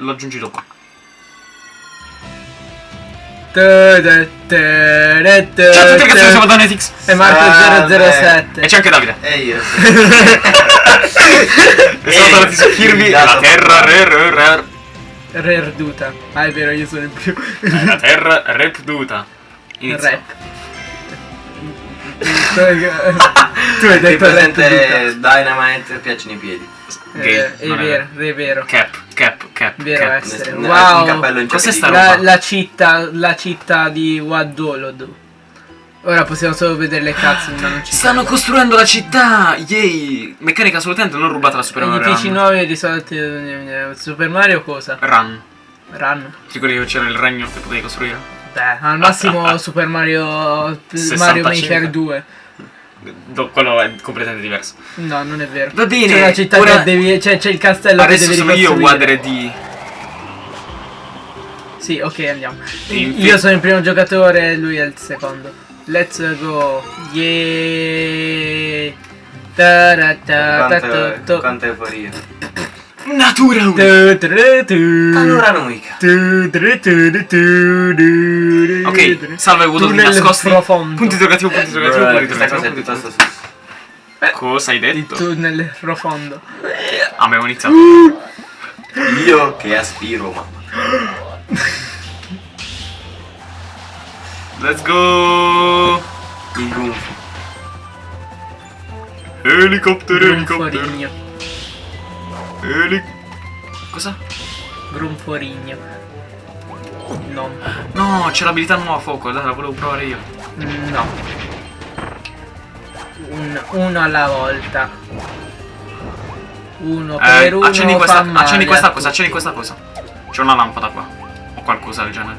lo aggiungi dopo. Ciao a tutti ragazzi, siamo da Netix. E Marco Salve. 007 E c'è anche Davide. E io. E sono tornati su Kirby. La terra re, re, re, Rerduta Ah è vero io sono il più La terra repduta. Inizia. Rap Tu hai detto rap Dynamite piacciono i piedi. Gay, Eh, È vero, è vero Cap, cap, cap. Vero cap. essere Wow Cos'è sta cioccolino. la, roba? la città La città di Wadolod Ora possiamo solo vedere le cazzo ma non ci Stanno costruendo la città! Yay! Meccanica assolutamente non rubata da Super Mario Edifici Run. nuovi risolti Super Mario cosa? Run. Run Ti ricordi che c'era il regno che potevi costruire? Beh al massimo Super Mario Mario 65. Maker 2 Do- quello è completamente diverso. No non è vero Va bene, C'è la città ora- che devi C'è, c'è il castello Adesso che devi sono io. Wader di. Sì, ok, andiamo. Sì, Io sono il primo giocatore e lui è il secondo. Let's go. Yeah. Quanto, quanto euforia. Natura 1! Panoramica. Ok, salve vuoto di nascosti. profondo. Punto interrogativo, punto interrogativo, Bro, punto Questa cosa è piuttosto sus. interrogativo. Cosa hai Il detto? tunnel profondo. Abbiamo iniziato. Io che aspiro, mamma. Let's go! Il gonfo. Elicottero, elicottero. Eli... Cosa? Grunforigno. No. No, c'è l'abilità nuova fuoco, dai, la volevo provare io. No. Un, uno alla volta. Uno Eh, per uno. accendi fa questa, male accendi a questa tutti. cosa, accendi questa cosa. C'è una lampada qua. O qualcosa del genere.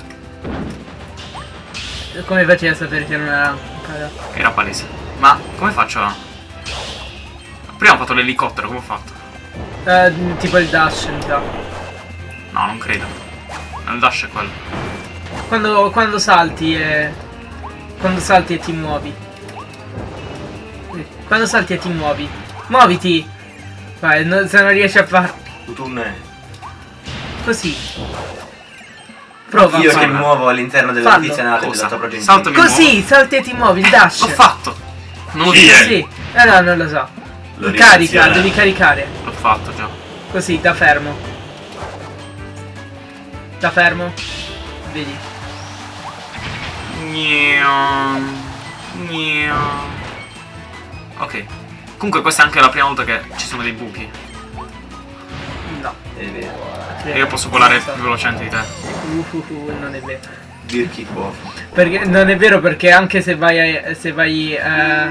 Come facevi a sapere che non era lampada? Era palese. Ma come faccio a... Prima ho fatto l'elicottero, come ho fatto? Eh, tipo il dash, mi sa. No, non credo. Il dash è quello. Quando, quando salti e... Quando salti e ti muovi. Eh, Quando salti e ti muovi. Muoviti! Vai, no- se non riesci a far Tutunne. così. Prova. Io che muovo all'interno Cosa? della tua. Saltami. Così, salti e ti muovi, il dash. L'ho fatto! Non lo Sì. dire! Sì. Eh no, non lo so. Lo Carica, devi caricare. Fatto già. Così, da fermo. Da fermo. Vedi. Ok. Comunque questa è anche la prima volta che ci sono dei buchi. No. È vero. E io posso volare più velocemente di te. Uh, uh, uh, non è vero. Dirchi qua. Perché non è vero perché anche se vai a- se vai eh,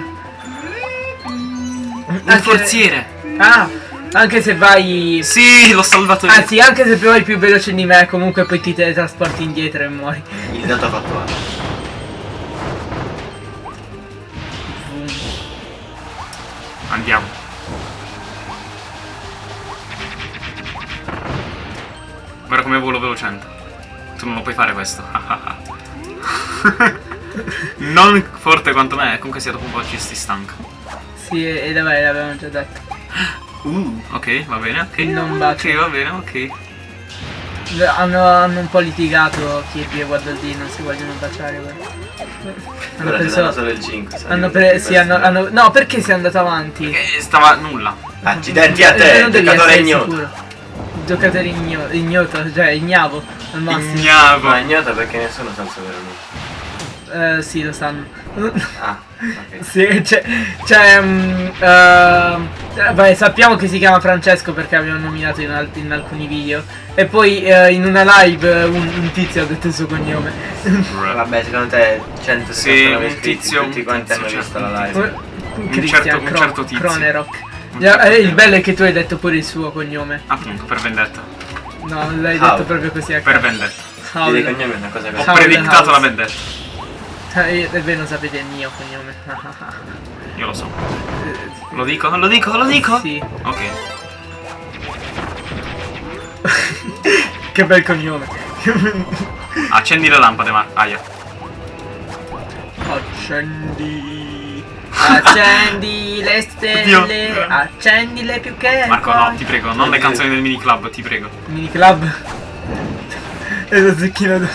Un anche- forziere! Ah, anche se vai Sì, l'ho salvato io. Anzi, anche se vai più veloce di me, comunque poi ti teletrasporti indietro e muori. Il dato fattuale. Andiamo. Guarda come volo velocemente. Tu non lo puoi fare questo. non forte quanto me, comunque sia dopo un po' ci sti stanca. Sì, e, e vabbè, l'avevamo già detto. Uh, ok, va bene, ok. Non bacio. Ok, va bene, ok. Hanno, hanno un po' litigato Kirby e Waddle Dee, non si vogliono baciare. guarda. Hanno preso... solo il 5. sai, Hanno pre- sì, hanno, hanno- No, perché sei andato avanti? E stava nulla. Accidenti a Eh, te, non giocatore ignoto. sicuro. Giocatore igno- ignoto, cioè ignavo al massimo. Ignavo. Ma ignoto perché nessuno sa il suo vero nome. Eh, sì, lo sanno. Ah, Sì, c'è. c'è ehm, eh, vabbè, sappiamo che si chiama Francesco perché abbiamo nominato in, al- in alcuni video. E poi eh, in una live un, un tizio ha detto il suo cognome. Vabbè, secondo te 169 Sì, un tizio, tutti un quanti hanno visto certo, la un live? Un certo- Christian un Cro- certo tizio. Cronerock. Un certo eh, il bello è che tu hai detto pure il suo cognome. Appunto, per vendetta. No, l'hai detto proprio così a Per vendetta. Dire cognome è una cosa Ho così. The predictato house. la vendetta. Eh, e voi non sapete il mio cognome. Io lo so. Lo dico, lo dico, lo dico. Sì. Ok. che bel cognome. Accendi le lampade, ma. Aia. Accendi. Accendi le stelle, Oddio. accendile più che Marco, no, ti prego, non le canzoni del mini club, ti prego. Mini club. e lo zucchino.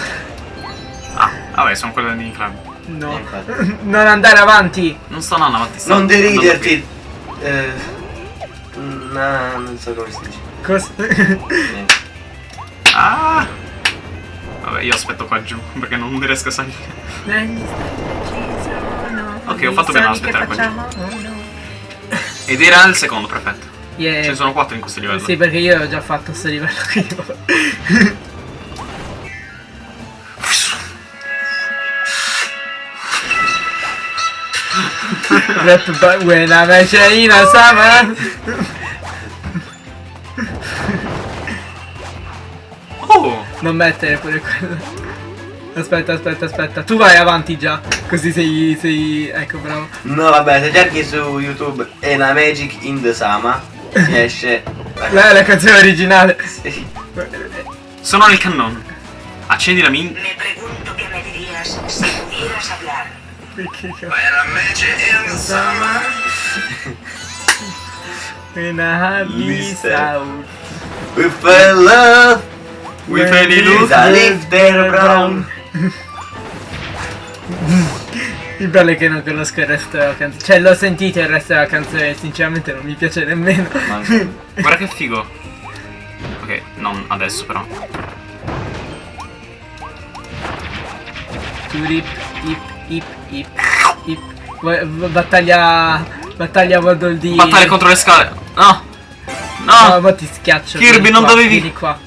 Ah, vabbè, sono quelle del mini club. No. Eh, non andare avanti. Non sto andando avanti. sto Non deriderti. Eh, no, non so come si dice. Cosa? Ah! Vabbè, io aspetto qua giù, perché non riesco a salire. Ok, ho fatto bene a i sogni che aspettare qua giù. facciamo uno. Ed era il secondo, perfetto. Yeah. Ce ne sono quattro in questo livello. Sì, perché io ho già fatto sto livello Rap ba- when I'm a China summer. Oh! Non mettere pure quello. Aspetta, aspetta, aspetta. Tu vai avanti già. Così sei. sei. Ecco, bravo. No, vabbè, se cerchi su YouTube Ena Magic in the Sama, ti esce. La, la canzone originale. Sì. Sono nel cannone. Accendi la min... Me pregunto qué me dirías si pudieras hablar. Perché cazzo? Sama. In a Mister. out. We fell in love. We fell in love. Da Lifter Brown. Il bello è che non conosco il resto della canzone. Cioè, l'ho sentito il resto della canzone e sinceramente non mi piace nemmeno. Guarda che figo. Ok, non adesso però. Turip, ip, ip, ip, ip. Battaglia. Battaglia Waddle. Battaglia contro le scale. No! No, No! ma ti schiaccio. Kirby, non qua, dovevi- Vieni qua.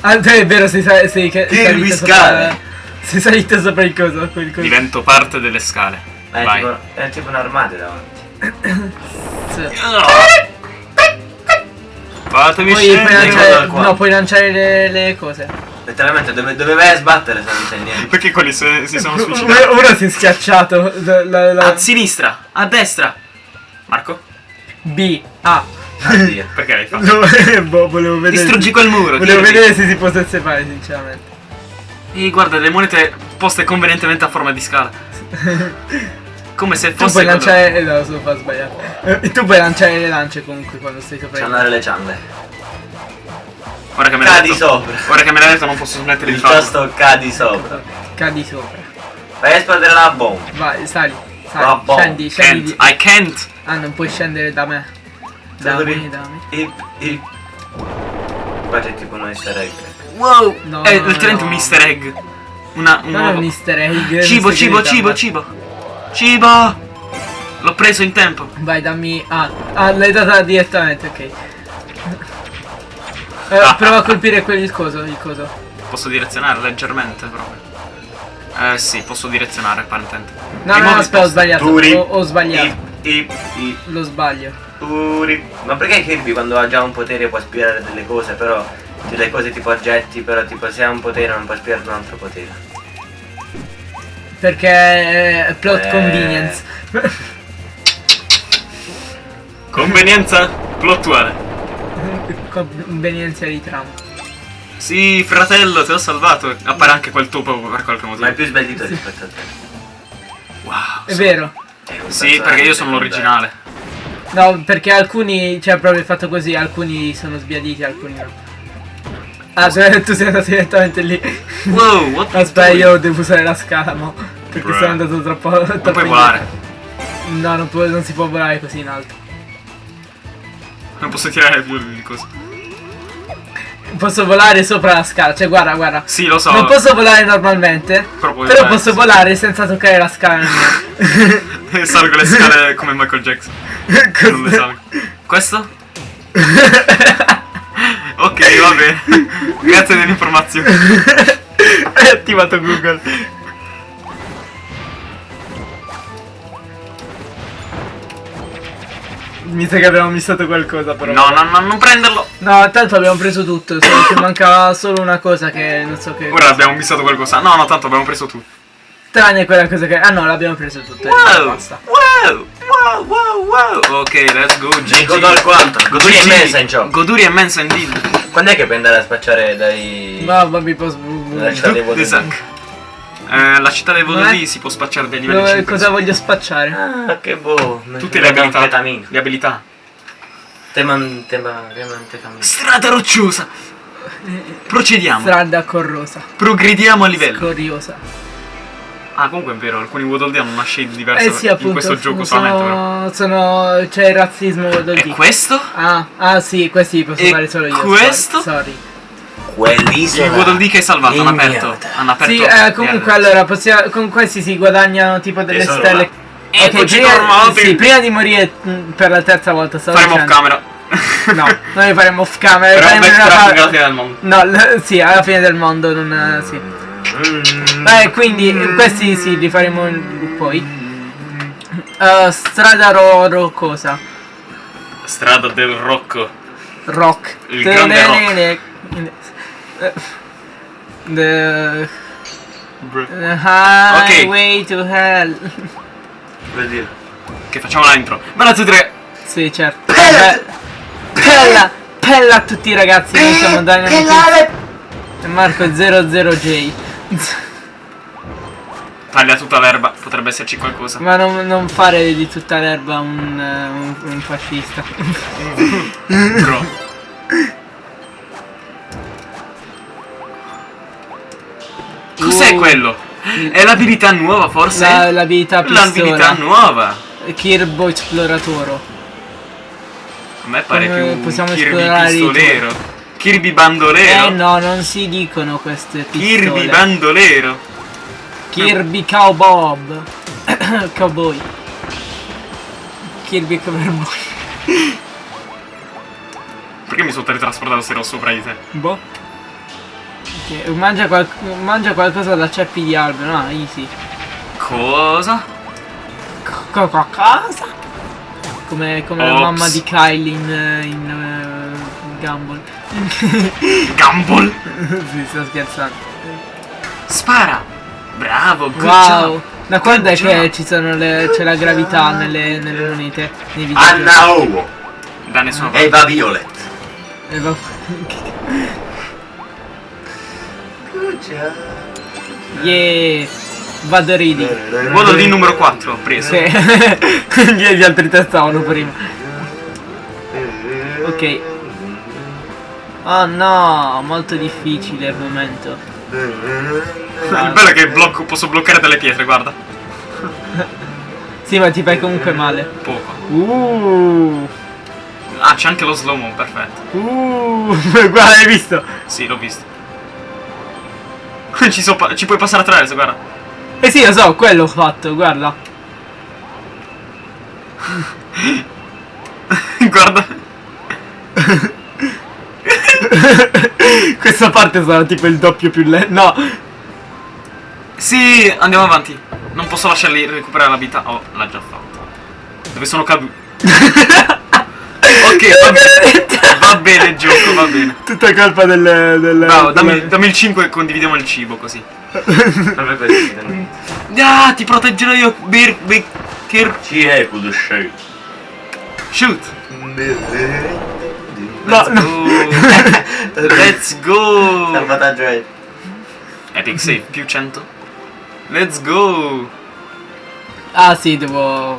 Ah, è vero, sei, sei, sei Kirby scale. sopra. Sei salito sopra il coso. Quel coso. Divento parte delle scale. È Vai. tipo, è tipo un'armata davanti. Sì. Fatemi Poi puoi scendere. Lanciare, no, puoi lanciare le, le cose. Letteralmente dove, dove vai a sbattere se non c'è niente. Perché quelli si, si sono suicidati? Uno, uno si è schiacciato. La, la- A sinistra, a destra. Marco? B. A. Addio. Perché l'hai fatto? No, boh, volevo vedere. Distruggi quel muro. Volevo Kirby. vedere se si potesse fare, sinceramente. E guarda, le monete poste convenientemente a forma di scala. Come se Tu fosse. puoi quello- lanciare. eh, No, sono fa sbagliato. Eh, tu puoi lanciare le lance comunque quando stai sopra andare le ciambe. Guarda che me l'ha Cadi detto. sopra. Guarda che me l'ha detto, non posso smettere di Il farlo. tosto cadi sopra. Cadi sopra. Vai a esplodere la bomba. Vai, sali. Sali. Va, boh. Scendi, scendi. Can't. I can't. Ah, non puoi scendere da me. Da me, da me. Ip, ip. Qua c'è tipo un easter egg. Wow. No, è no, letteralmente no. un easter egg. Una, un Non un easter egg. Cibo, cibo, cibo, cibo. Cibo. L'ho preso in tempo. Vai, dammi. Ah, ah l'hai data direttamente, ok. Eh, prova a colpire quel coso, il coso. Posso direzionare leggermente proprio. Eh sì, posso direzionare apparentemente. No, I no, modi aspetta, ho sbagliato. Turi. Ho, ho sbagliato. Ip, ip, ip. Lo sbaglio. Turi. Ma perché Kirby quando ha già un potere può aspirare delle cose, però delle cose tipo oggetti, però tipo se ha un potere non può aspirare un altro potere. Perché è plot Eh. convenience. Convenienza plottuale. Convenienza di trama. Sì, fratello, ti ho salvato. Appare anche quel topo per qualche Ma è motivo. più sbellito rispetto a te. Wow. È vero. È un Sì, perché io sono l'originale. No, perché alcuni, cioè proprio fatto così, alcuni sono sbiaditi, alcuni no. Ah, cioè, tu sei andato direttamente lì. Wow, what Aspetta, io devo usare la scala, mo. Perché Bruh. sono andato troppo. Non troppo puoi volare. No, non, può- non si può volare così in alto. Non posso tirare più di cose. Posso volare sopra la scala, cioè guarda, guarda. Sì, lo so. Non posso volare normalmente, Però però posso sì. volare senza toccare la scala. Salgo le scale come Michael Jackson. Non le salgo. Questo? Ok, va bene. Grazie dell'informazione. Hai attivato Google. Mi sa che abbiamo missato qualcosa però. No, no, no, non prenderlo. No, tanto abbiamo preso tutto, solo che manca solo una cosa che non so che. Ora abbiamo missato qualcosa. No, no, tanto abbiamo preso tutto. Tranne quella cosa che. Ah no, l'abbiamo preso tutto. Wow, Basta. wow, wow, wow, wow. Ok, let's go. Godo al quanto. Goduria GG. immensa in gioco. Goduria immensa indeed. Quando è che puoi andare a spacciare dai... Ma mi posso. Lasciare i vuoti? Eh, la città del Vodolì Eh? si può spacciare dai livelli Dove- 5. cosa voglio spacciare? Ah, che boh. Tutte le abilità. Le abilità. Teman, tema, temanfetamina. Strada rocciosa. Procediamo. Strada corrosa. Progrediamo a livello. Scoriosa. Ah, comunque è vero, alcuni Waddle hanno una shade diversa Eh sì, appunto. in questo gioco solamente, però. sono, sono. C'è il razzismo del E questo? Ah, ah sì, questi li posso E fare solo io. questo? Sorry. Quell'isola. Il Waddle Dee che hai salvato, hanno aperto. Hanno aperto. Sì, eh, comunque eh, allora possiamo, con questi si guadagnano tipo delle Tesoro, stelle. Eccoci prima, tornati. sì, prima di morire mh, per la terza volta stavo Faremo off dicendo- camera. No, noi li faremo off camera. Però faremo una alla fine del mondo. No, l- sì, alla fine del mondo non eh, sì. Mm. Beh, quindi eh, questi sì, li faremo in- poi. Eh, strada ro- roccosa. Strada del Rocco. Rock. Il grande rock. Eh, The Br- the highway to hell. Vuol dire. Che facciamo la intro. Bella tutti tre. Sì, certo. Beh, Pella, pella a tutti i ragazzi, noi siamo Dynamite e Marco è 00J. Taglia tutta l'erba, potrebbe esserci qualcosa. Ma non, non fare di tutta l'erba un, eh, un, un fascista. Bro. Uh, quello? È l'abilità nuova forse? La- l'abilità L'abilità pistola. nuova. Kirbo Esploratoro. A me pare Come più possiamo Kirby pistolero. Kirby bandolero. Eh no, non si dicono queste pistole. Kirby bandolero. Kirby Cowbob. Cowboy. Kirby Cowboy. Perché mi sono teletrasportato se ero sopra di te? Boh. Ok, Mangia, qual- mangia qualcosa da ceppi di albero, no, easy. Cosa? Co- co- cosa? Come, come la mamma di Kylie in, in eh, Gumball. Gumball. sì, sto scherzando. Spara. Bravo, good Wow! job. Da quando è che job. ci sono le, c'è la gravità nelle, nelle monete? Nei video. Anna Owo. Da nessuna parte. Eva Violet. E va- Yeah! Vado ridi. Waddle Dee numero 4, preso. Sì. Gli altri tre stavano prima. Ok. Oh no, molto difficile il momento. Il bello è che blocco, posso bloccare delle pietre, guarda. Sì, ma ti fai comunque male. Poco. Uh, Ah, c'è anche lo slow mo, perfetto. uh, guarda, hai visto? Sì, l'ho visto. Ci, so ci puoi passare attraverso, guarda. Eh sì, lo so, quello ho fatto, guarda. guarda. Questa parte sarà tipo il doppio più lento. No, Sì, andiamo avanti. Non posso lasciarli recuperare la vita. Oh, l'ha già fatto. Dove sono caduto? Ok, va bene. Va bene il gioco, va bene. tutta colpa del... del Bravo, dammi, del- dammi il 5 e condividiamo il cibo così. Non- Ah, ti proteggerò io, Bir, Bir, Kir, Ci è quello shoot. No, Let's no. go. Let's go. Salvataggio è. Epic save più 100. Let's go. Ah sì, devo...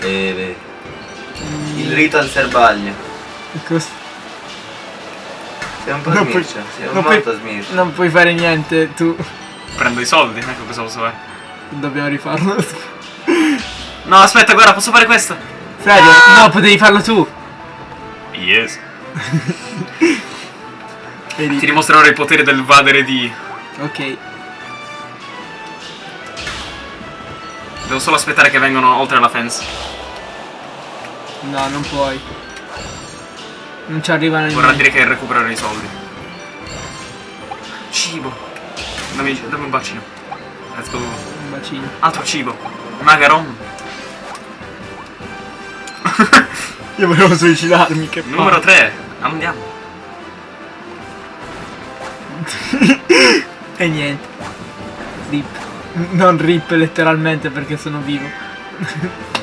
Eh, Il rito al serbaglio. Cos- Sei un po' Non puoi- smircio. Sei non puoi- molto smircio. Non puoi fare niente, tu. Prendo i soldi, ecco cosa posso fare. Dobbiamo rifarlo. No, aspetta, guarda, posso fare questo? Serio? No, potevi farlo tu. Yes. Vedi? Ti dimostrerò il potere del vadere di. Ok. Devo solo aspettare che vengano oltre la fence. No, non puoi. Non ci arrivano Vorrà niente. dire che recuperare i soldi. Cibo. Dammi, dammi un bacino. Let's go. Un bacino. Altro cibo. Magaron. Io volevo suicidarmi, che Numero 3. Andiamo. E niente. Rip. Non rip letteralmente perché sono vivo.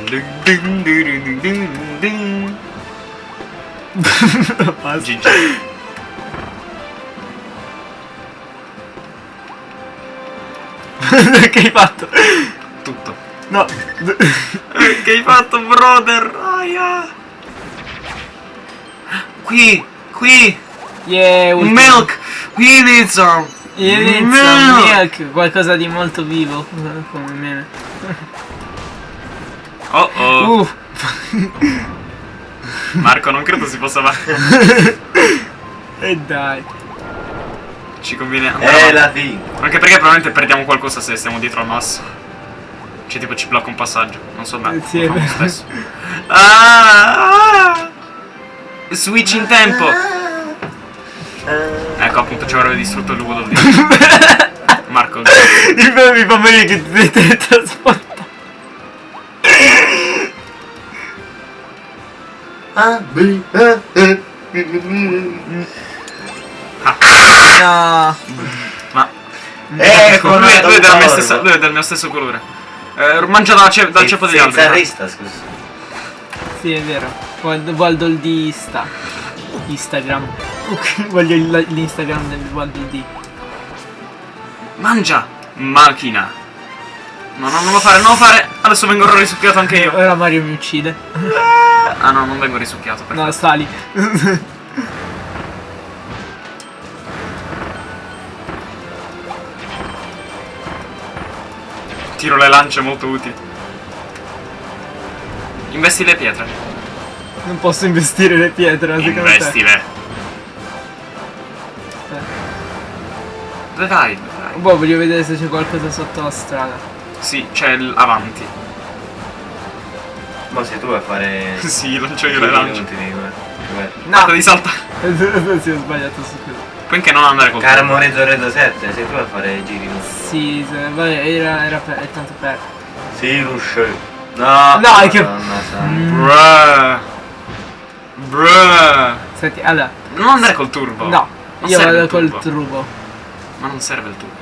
GG. che hai fatto? Tutto. No. Che hai fatto, brother? Aia. Qui, qui. Yeah. Milk. We need some. Inizia Milk. milk, qualcosa di molto vivo, come me. Oh oh. Uh, Marco, non credo si possa fare. e dai. Ci conviene andare avanti. la fine. Anche perché probabilmente perdiamo qualcosa se stiamo dietro al masso. Cioè tipo ci blocca un passaggio. Non so me. Eh, sì, lo stesso. Ah, ah. Switch in tempo. Ecco appunto ci avrebbe distrutto il Waddle Dee. Marco. Mi fa morire che ti devi Ah, ah, ah. Ma. Ecco, lui, è, lui è della stessa- lui è del mio stesso colore. Eh, mangia dal, ce- dal ceppo degli Senza alberi. rista, scusa. Sì, è vero. Il di Insta. Instagram. Ok, voglio l'Instagram del guardo il di. Mangia! Macchina! No, no, non lo fare, non lo fare! Adesso vengo risucchiato anche io. Ora Mario mi uccide. Ah no, non vengo risucchiato. perfetto. No, sali. Tiro le lance molto utili. Investi le pietre. Non posso investire le pietre, secondo te. Investile. Dove vai? Dove vai? Boh, voglio vedere se c'è qualcosa sotto la strada. Sì, c'è avanti. Ma sei tu a fare. sì, lancio io le lance. Inutili, guarda. Di salta. sì, ho sbagliato su quello. Puoi anche non andare col Carmo Rezo Redo 7, sei tu a fare i giri. no? Sì, se- vabbè, era, era per, è tanto per. Sì, Rusce. No, No, è che- santa. Bruh. Bruh. Senti, allora. Non andare col turbo. No, Non io vado col turbo. turbo. Ma non serve il turbo.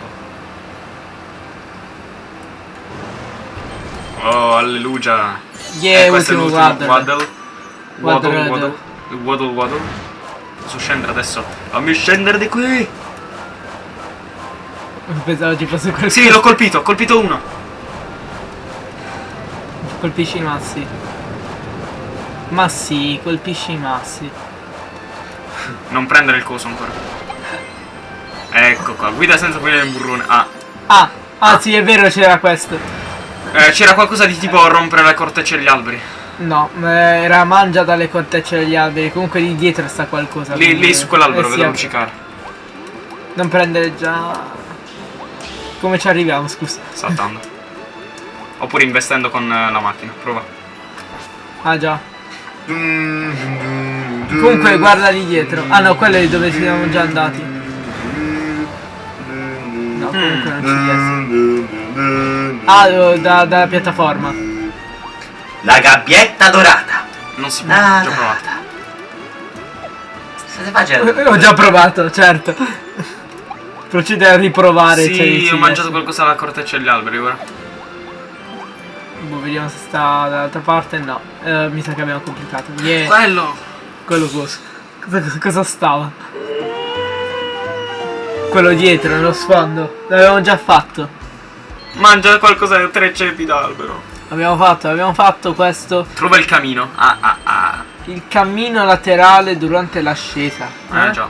Oh, alleluia. Yeah, Eh, questo è ultimo l'ultimo waddle. Waddle. Waddle, Waddle, waddle. waddle. Posso scendere adesso? Fammi scendere di qui! Pensavo ci fosse qualcosa. Sì, l'ho colpito, ho colpito uno. Colpisci i massi. Ma sì, colpisci i massi. Non prendere il coso ancora. Ecco qua, guida senza prendere il burrone. Ah, Ah, ah sì, è vero, c'era questo. Eh, c'era qualcosa di tipo rompere le cortecce degli alberi. No, eh, era mangia dalle cortecce degli alberi. Comunque lì dietro sta qualcosa. Lì, lì su quell'albero eh, sì, vedo eh, luccicare. Non prendere già. Come ci arriviamo, scusa? Saltando. Oppure investendo con eh, la macchina. Prova. Ah già. Comunque guarda lì dietro. Ah no, quello è dove siamo già andati. No, comunque non ci piace. Ah, eh, da, dalla piattaforma. La gabbietta dorata. Non si può, Ah, già provato. State facendo? Ho già provato, certo. Procede a riprovare. cioè, Sì, ci ho mangiato qualcosa alla corteccia degli alberi ora. Boh, vediamo se sta dall'altra parte. No, Eh, mi sa che abbiamo completato. Yeah, Quello! quello? Cosa, cosa- cosa stava? Quello dietro, nello sfondo. L'avevamo già fatto. Mangia qualcosa da tre ceppi d'albero. Abbiamo fatto, abbiamo fatto questo. Trova il camino. Ah ah ah. Il cammino laterale durante l'ascesa. Ah Eh? già.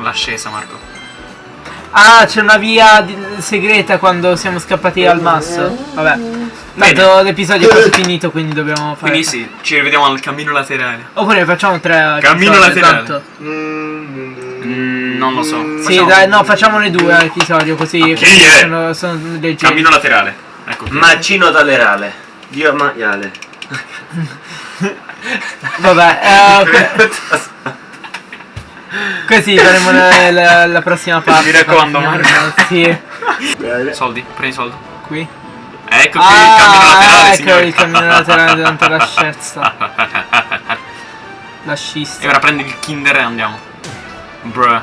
L'ascesa Marco. Ah, c'è una via di- segreta quando siamo scappati al masso. Vabbè. Tanto l'episodio è quasi finito, quindi dobbiamo fare. Quindi sì, ci rivediamo al cammino laterale. Oppure facciamo tre. Cammino episodi, laterale. Mm, non lo so. Sì, Facciamo- dai, no, facciamone due episodio così. Ok, eh. sono, sono leggeri. Cammino laterale. Ecco. Macino tolerale. Dio maiale. Vabbè, eh, ok. Così faremo la, la- la prossima parte. Mi raccomando, Marco. Sì, Soldi, prendi i soldi. qui. Ecco qui il cammino Ah, laterale, ecco signori. il cammino laterale durante l'ascesa. La scista. E ora prendi il Kinder e andiamo. Bruh.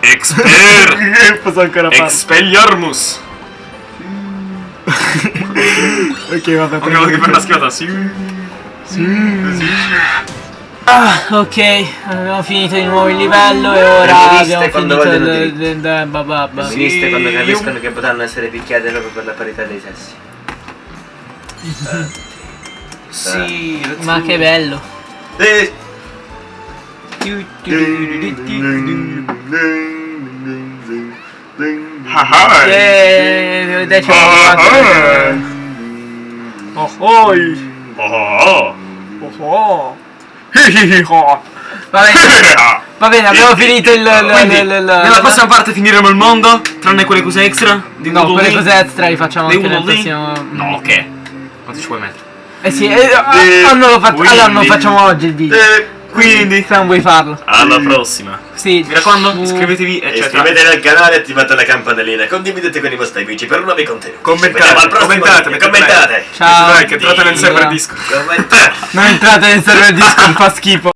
Exper! Posso ancora farlo? Expelliarmus! Ok, vabbè, Anche che per una schivata, sì. Ah, ok, abbiamo finito di nuovo il livello e ora abbiamo finito il... bababba. Femministe quando Sì, capiscono che potranno essere picchiate proprio per la parità dei sessi. Sì, let's Ma che bello. Eh, Ah, ah. Eh, dai, Ah. Oh, oi. Oh, Oh, oh. Va bene, va bene, abbiamo finito il... il- Quindi, il- il- nella prossima parte finiremo il mondo, tranne quelle cose extra. Di No, quelle lì. cose extra li facciamo anche nel prossimo... No, ok. Quanto ci puoi mettere? Eh sì, eh, ah, ah, non lo faccio... Allora non Quindi- facciamo oggi il video. eh, Quindi, Se non vuoi farlo. alla prossima. Sì. Mi raccomando, iscrivetevi, eccetera. Iscrivetevi al canale e attivate la campanellina. Condividete con i vostri amici per nuovi contenuti. Commentate, al prossimo commentate, commentate. Ciao. Like, entrate nel server. Discord. Commentate. Non entrate nel server Discord, fa schifo.